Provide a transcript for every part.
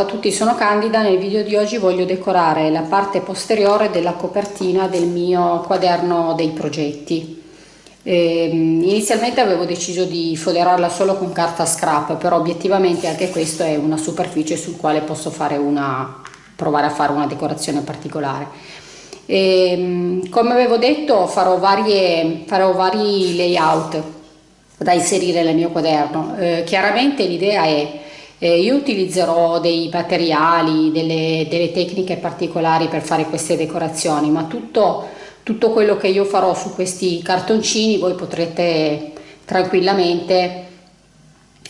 A tutti, sono Candida, nel video di oggi voglio decorare la parte posteriore della copertina del mio quaderno dei progetti. Eh, inizialmente avevo deciso di foderarla solo con carta scrap, però obiettivamente anche questo è una superficie sul quale posso una, provare a fare una decorazione particolare. Eh, come avevo detto farò, varie, farò vari layout da inserire nel mio quaderno. Eh, chiaramente l'idea è eh, io utilizzerò dei materiali, delle, delle, tecniche particolari per fare queste decorazioni, ma tutto, tutto quello che io farò su questi cartoncini voi potrete tranquillamente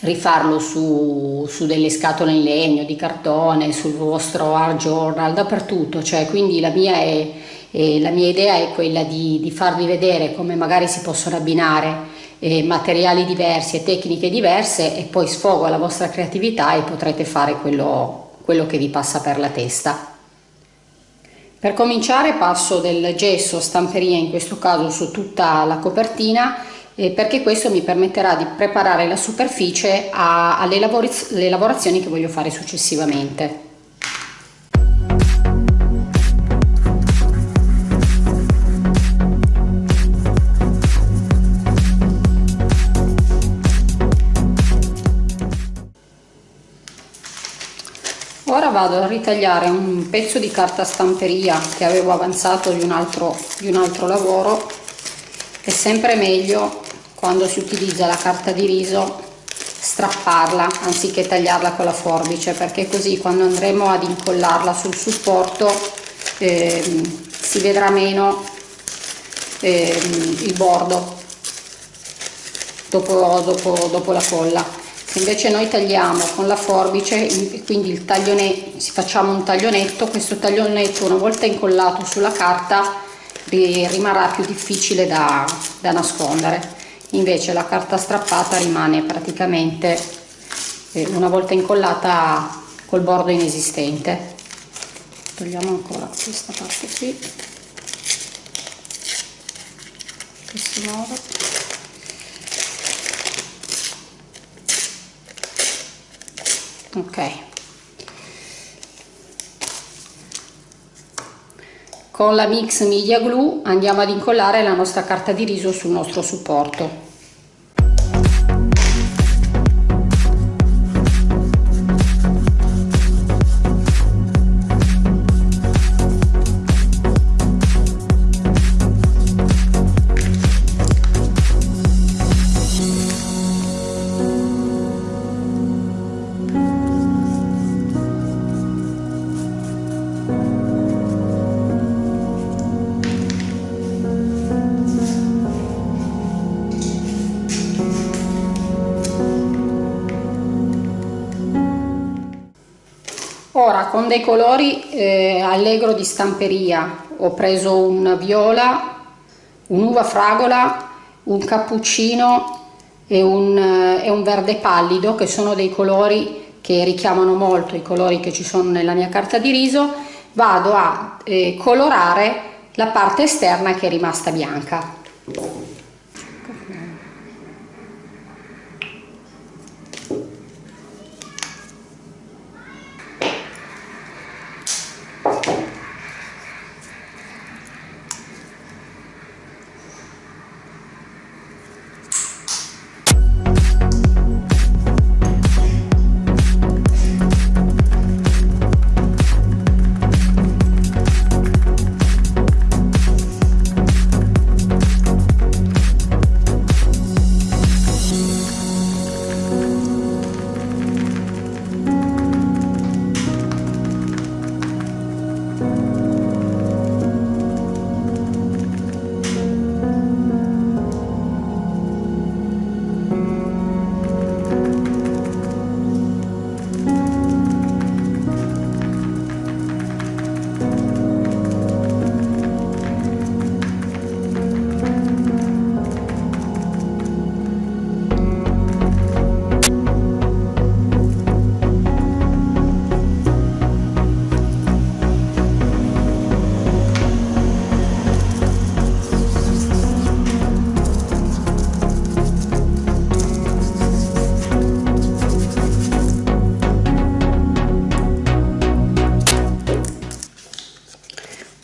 rifarlo su, su, delle scatole in legno, di cartone, sul vostro art journal, dappertutto, cioè quindi la mia, è, è, la mia idea è quella di, di farvi vedere come magari si possono abbinare eh, materiali diversi e tecniche diverse e poi sfogo la vostra creatività e potrete fare quello, quello che vi passa per la testa. Per cominciare passo del gesso stamperia in questo caso su tutta la copertina eh, perché questo mi permetterà di preparare la superficie a, alle lavorazioni che voglio fare successivamente. Vado a ritagliare un pezzo di carta stamperia che avevo avanzato di un altro, di un altro lavoro. È sempre meglio quando si utilizza la carta di riso strapparla anziché tagliarla con la forbice perché così quando andremo ad incollarla sul supporto eh, si vedrà meno eh, il bordo dopo, dopo, dopo la colla invece noi tagliamo con la forbice quindi il taglione si facciamo un taglionetto questo taglionetto una volta incollato sulla carta rimarrà più difficile da, da nascondere. Invece la carta strappata rimane praticamente eh, una volta incollata col bordo inesistente. Togliamo ancora questa parte qui. Questo modo ok. Con la mix media glue andiamo ad incollare la nostra carta di riso sul nostro supporto ora con dei colori eh, allegro di stamperia. Ho preso un viola un'uva fragola un cappuccino e un, eh, e un verde pallido che sono dei colori che richiamano molto i colori che ci sono nella mia carta di riso. Vado a eh, colorare la parte esterna che è rimasta bianca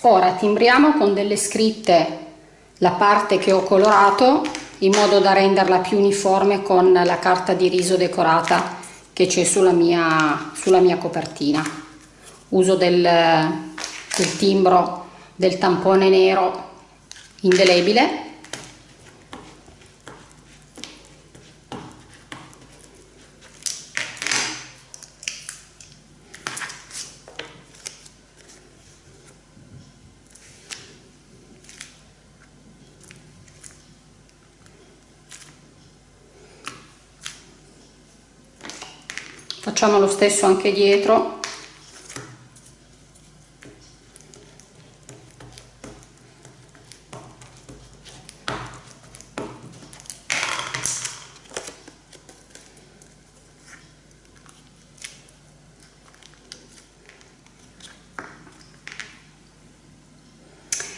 ora timbriamo con delle scritte la parte che ho colorato in modo da renderla più uniforme con la carta di riso decorata che c'è sulla mia, sulla mia copertina. Uso del, del timbro del tampone nero indelebile facciamo lo stesso anche dietro.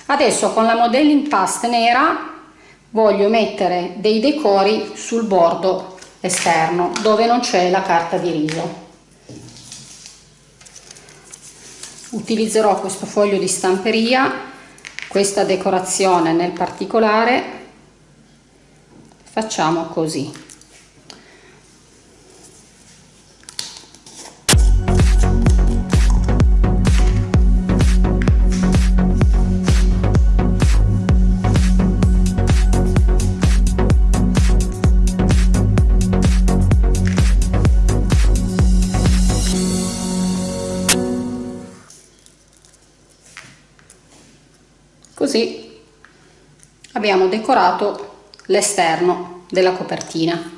Adesso con la modelling past nera voglio mettere dei decori sul bordo esterno dove non c'è la carta di riso. Utilizzerò questo foglio di stamperia questa decorazione nel particolare. Facciamo così abbiamo decorato l'esterno della copertina.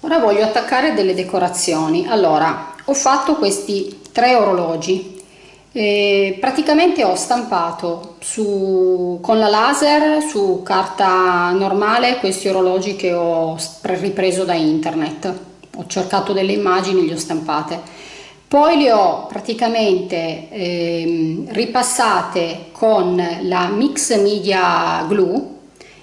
Ora voglio attaccare delle decorazioni. Allora ho fatto questi tre orologi e praticamente ho stampato su, con la laser su carta normale questi orologi che ho ripreso da internet. Ho cercato delle immagini le ho stampate. Poi le ho praticamente eh, ripassate con la Mix Media Glue,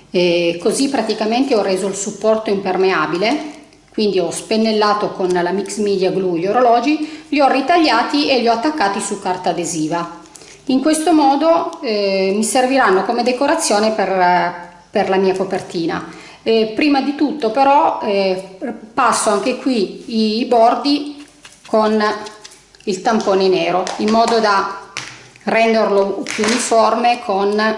eh, così praticamente ho reso il supporto impermeabile quindi ho spennellato con la mix media glue gli orologi li ho ritagliati e li ho attaccati su carta adesiva. In questo modo eh, mi serviranno come decorazione per, per la mia copertina. Eh, prima di tutto però eh, passo anche qui i bordi con il tampone nero in modo da renderlo più uniforme con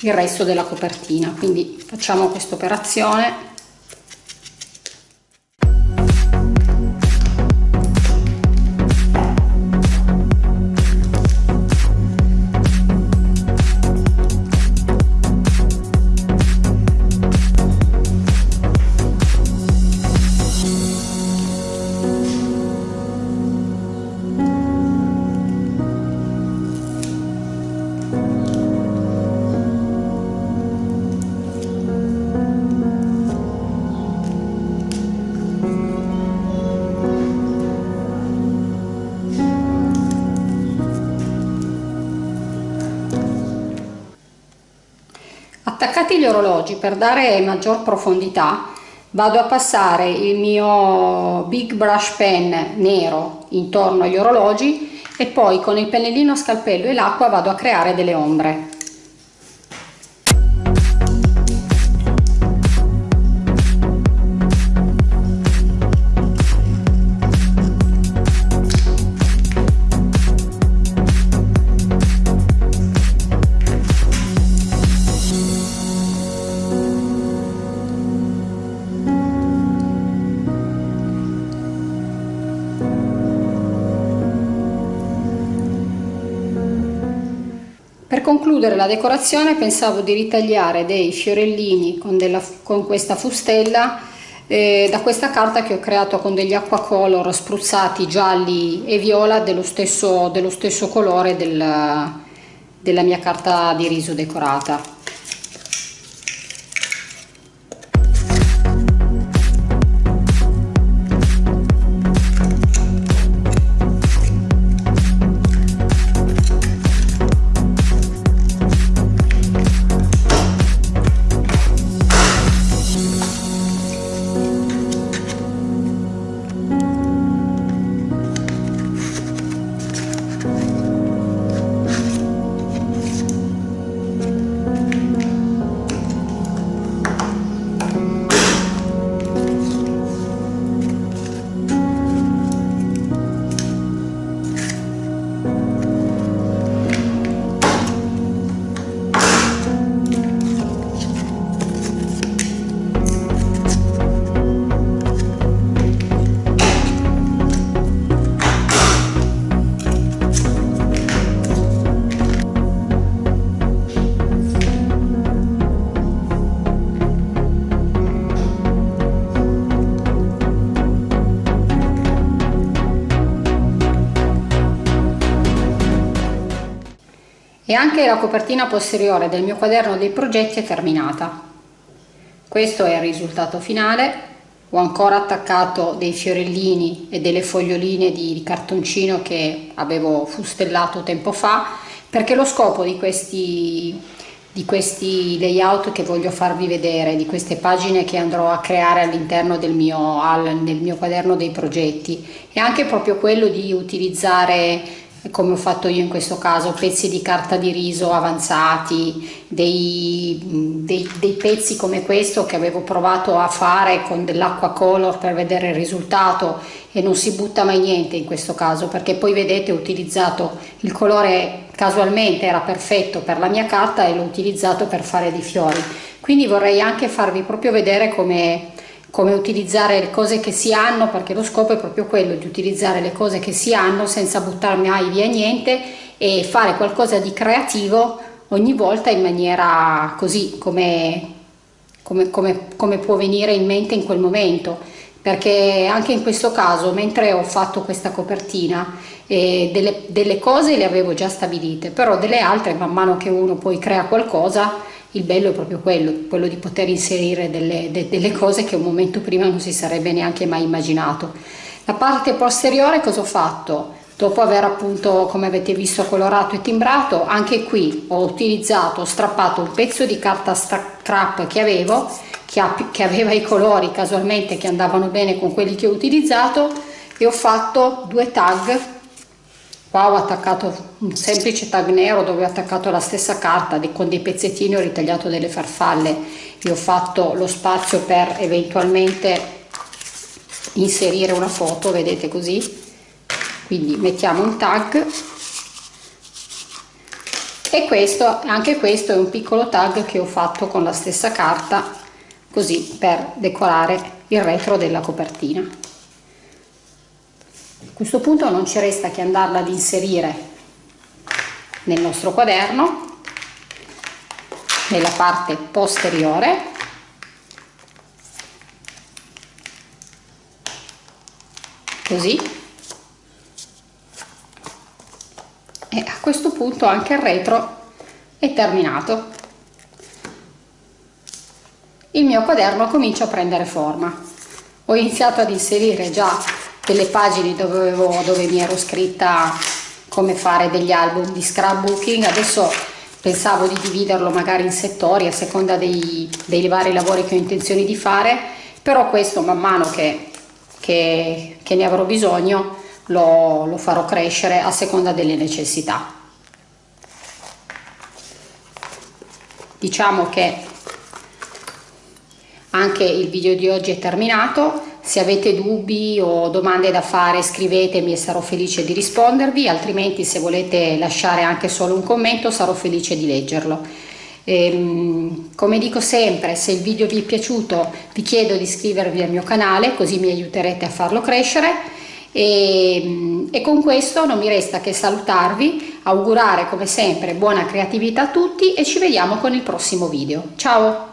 il resto della copertina. Quindi facciamo questa operazione attaccati gli orologi per dare maggior profondità vado a passare il mio big brush pen nero intorno agli orologi e poi con il pennellino scalpello e l'acqua vado a creare delle ombre concludere la decorazione pensavo di ritagliare dei fiorellini con, della, con questa fustella eh, da questa carta che ho creato con degli acquacolor spruzzati gialli e viola dello stesso, dello stesso colore del, della mia carta di riso decorata. E anche la copertina posteriore del mio quaderno dei progetti è terminata. Questo è il risultato finale. Ho ancora attaccato dei fiorellini e delle foglioline di cartoncino che avevo fustellato tempo fa perché lo scopo di questi di questi layout che voglio farvi vedere, di queste pagine che andrò a creare all'interno del mio, nel mio quaderno dei progetti e anche proprio quello di utilizzare come ho fatto io in questo caso, pezzi di carta di riso avanzati, dei, dei, dei pezzi come questo che avevo provato a fare con dell'acqua color per vedere il risultato e non si butta mai niente in questo caso perché poi vedete ho utilizzato il colore casualmente era perfetto per la mia carta e l'ho utilizzato per fare dei fiori. Quindi vorrei anche farvi proprio vedere come, come utilizzare le cose che si hanno perché lo scopo è proprio quello di utilizzare le cose che si hanno senza buttarmi mai via niente e fare qualcosa di creativo ogni volta in maniera così come, come, come, come può venire in mente in quel momento perché anche in questo caso mentre ho fatto questa copertina eh, delle, delle cose le avevo già stabilite però delle altre man mano che uno poi crea qualcosa il bello è proprio quello, quello di poter inserire delle, de, delle cose che un momento prima non si sarebbe neanche mai immaginato la parte posteriore cosa ho fatto? Dopo aver appunto come avete visto colorato e timbrato anche qui ho utilizzato ho strappato un pezzo di carta strap che avevo che, ha, che aveva i colori casualmente che andavano bene con quelli che ho utilizzato e ho fatto due tag. Qua ho attaccato un semplice tag nero dove ho attaccato la stessa carta con dei pezzettini ho ritagliato delle farfalle. E ho fatto lo spazio per eventualmente inserire una foto vedete così quindi mettiamo un tag. E questo anche questo è un piccolo tag che ho fatto con la stessa carta così per decorare il retro della copertina. A questo punto non ci resta che andarla ad inserire nel nostro quaderno nella parte posteriore. Così e a questo punto anche il retro è terminato il mio quaderno comincia a prendere forma. Ho iniziato ad inserire già delle pagine dove, avevo, dove mi ero scritta come fare degli album di scrapbooking, adesso pensavo di dividerlo magari in settori a seconda dei, dei vari lavori che ho intenzione di fare, però questo man mano che, che, che ne avrò bisogno lo, lo farò crescere a seconda delle necessità. Diciamo che anche il video di oggi è terminato, se avete dubbi o domande da fare scrivetemi e sarò felice di rispondervi, altrimenti se volete lasciare anche solo un commento sarò felice di leggerlo. Ehm, come dico sempre, se il video vi è piaciuto vi chiedo di iscrivervi al mio canale così mi aiuterete a farlo crescere e, e con questo non mi resta che salutarvi, augurare come sempre buona creatività a tutti e ci vediamo con il prossimo video. Ciao!